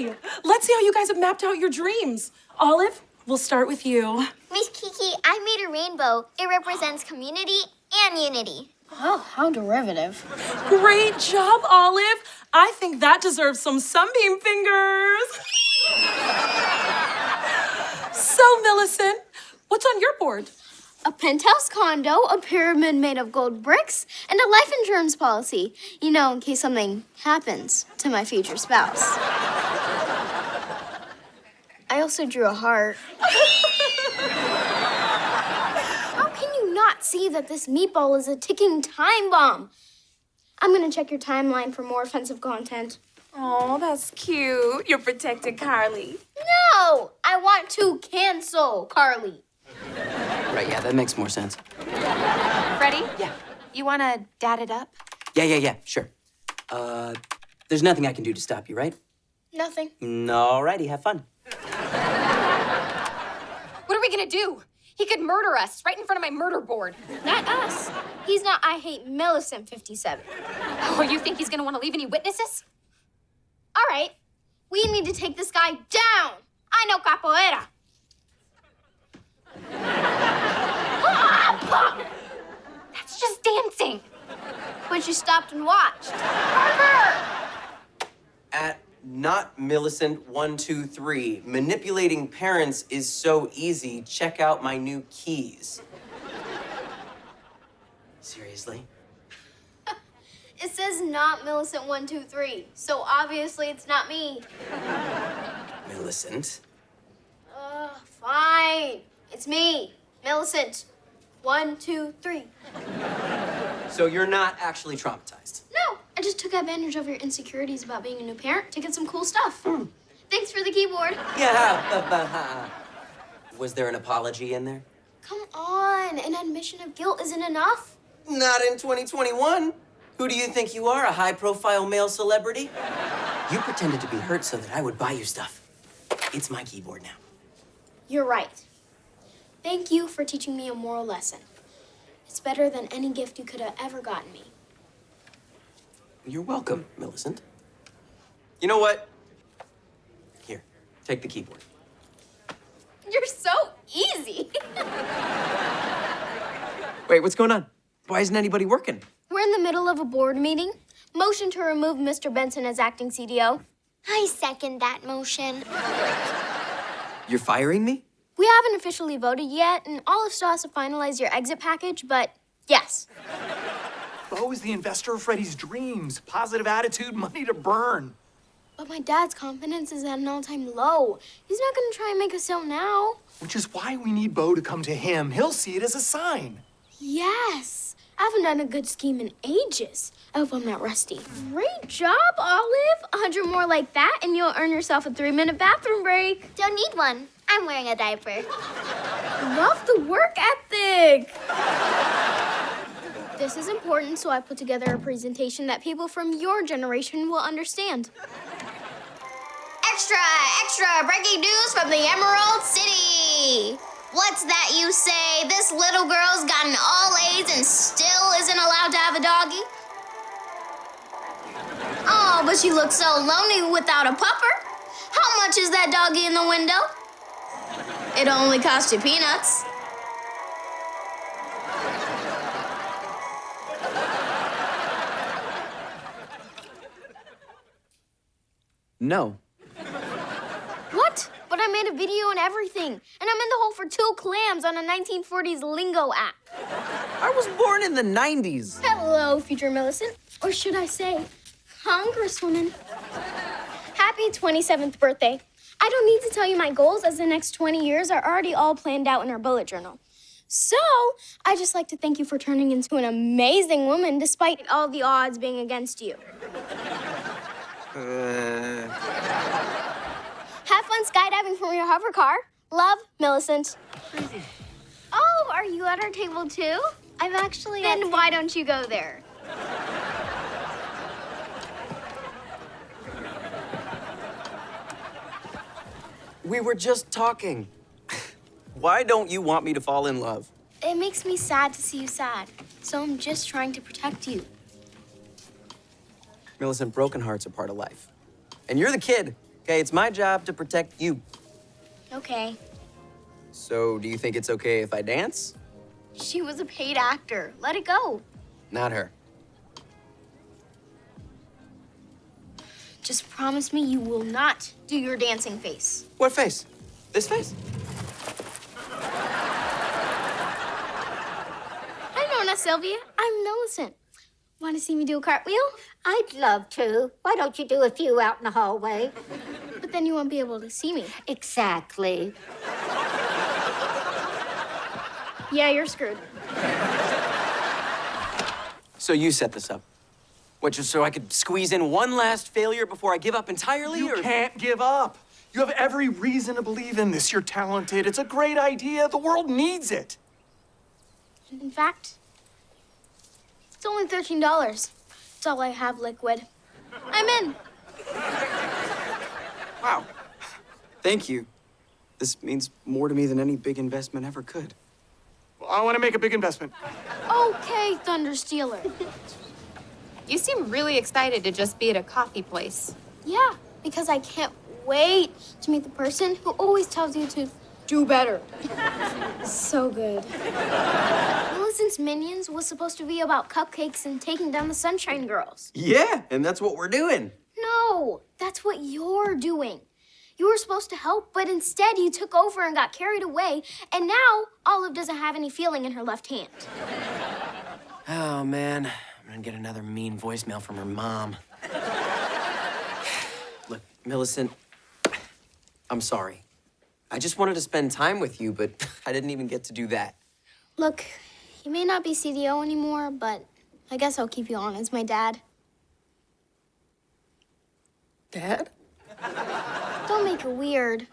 Okay, let's see how you guys have mapped out your dreams. Olive, we'll start with you. Miss Kiki, I made a rainbow. It represents community and unity. Oh, how derivative. Great job, Olive. I think that deserves some sunbeam fingers. so, Millicent, what's on your board? A penthouse condo, a pyramid made of gold bricks, and a life insurance policy. You know, in case something happens to my future spouse. I also drew a heart. How can you not see that this meatball is a ticking time bomb? I'm gonna check your timeline for more offensive content. Oh, that's cute. You're protecting Carly. No! I want to cancel Carly. Right, yeah, that makes more sense. Ready? Yeah. You wanna dad it up? Yeah, yeah, yeah, sure. Uh, there's nothing I can do to stop you, right? Nothing. Alrighty, have fun. What gonna do? He could murder us right in front of my murder board. Not us. He's not I hate Millicent 57. Oh, you think he's gonna wanna leave any witnesses? All right. We need to take this guy down. I know capoeira. That's just dancing. But you stopped and watched. At not Millicent one two three, manipulating parents is so easy. Check out my new keys. Seriously? It says not Millicent 123, so obviously it's not me. Millicent? Ugh, fine. It's me, Millicent. One, two, three. So you're not actually traumatized? Just took advantage of your insecurities about being a new parent to get some cool stuff. Hmm. Thanks for the keyboard. Yeah. Was there an apology in there? Come on, an admission of guilt isn't enough. Not in 2021. Who do you think you are, a high profile male celebrity? You pretended to be hurt so that I would buy you stuff. It's my keyboard now. You're right. Thank you for teaching me a moral lesson. It's better than any gift you could have ever gotten me. You're welcome, Millicent. You know what? Here, take the keyboard. You're so easy. Wait, what's going on? Why isn't anybody working? We're in the middle of a board meeting. Motion to remove Mr. Benson as acting CDO. I second that motion. You're firing me? We haven't officially voted yet, and Olive still has to finalize your exit package, but yes. Bo is the investor of Freddie's dreams. Positive attitude, money to burn. But my dad's confidence is at an all-time low. He's not gonna try and make a sale now. Which is why we need Bo to come to him. He'll see it as a sign. Yes. I haven't done a good scheme in ages. I hope I'm not rusty. Great job, Olive. A hundred more like that, and you'll earn yourself a three-minute bathroom break. Don't need one. I'm wearing a diaper. Love the work ethic. This is important, so I put together a presentation that people from your generation will understand. Extra, extra breaking news from the Emerald City. What's that you say? This little girl's gotten all A's and still isn't allowed to have a doggy? Oh, but she looks so lonely without a pupper. How much is that doggy in the window? It only cost you peanuts. No. What? But I made a video and everything, and I'm in the hole for two clams on a 1940s lingo app. I was born in the 90s. Hello, future Millicent. Or should I say, Congresswoman. Happy 27th birthday. I don't need to tell you my goals, as the next 20 years are already all planned out in our bullet journal. So, I'd just like to thank you for turning into an amazing woman despite all the odds being against you. Uh, Have fun skydiving from your hover car. Love, Millicent. Oh, are you at our table too? I'm actually. Then why don't you go there? we were just talking. Why don't you want me to fall in love? It makes me sad to see you sad. So I'm just trying to protect you. Millicent, broken hearts are part of life. And you're the kid. Okay, it's my job to protect you. Okay. So, do you think it's okay if I dance? She was a paid actor. Let it go. Not her. Just promise me you will not do your dancing face. What face? This face? Hi, Nona Sylvia. I'm Millicent. Want to see me do a cartwheel? I'd love to. Why don't you do a few out in the hallway? But then you won't be able to see me. Exactly. Yeah, you're screwed. So you set this up. What, just so I could squeeze in one last failure before I give up entirely? You or... can't give up. You have every reason to believe in this. You're talented. It's a great idea. The world needs it. In fact, it's only $13. It's all I have liquid. I'm in. Wow. Thank you. This means more to me than any big investment ever could. Well, I want to make a big investment. Okay, Thunder Stealer. You seem really excited to just be at a coffee place. Yeah, because I can't wait to meet the person who always tells you to do better. so good. Millicent's Minions was supposed to be about cupcakes and taking down the Sunshine Girls. Yeah, and that's what we're doing. No, that's what you're doing. You were supposed to help, but instead you took over and got carried away, and now Olive doesn't have any feeling in her left hand. Oh, man. I'm gonna get another mean voicemail from her mom. Look, Millicent, I'm sorry. I just wanted to spend time with you, but I didn't even get to do that. Look, you may not be CDO anymore, but I guess I'll keep you on as my dad. Dad? Don't make it weird.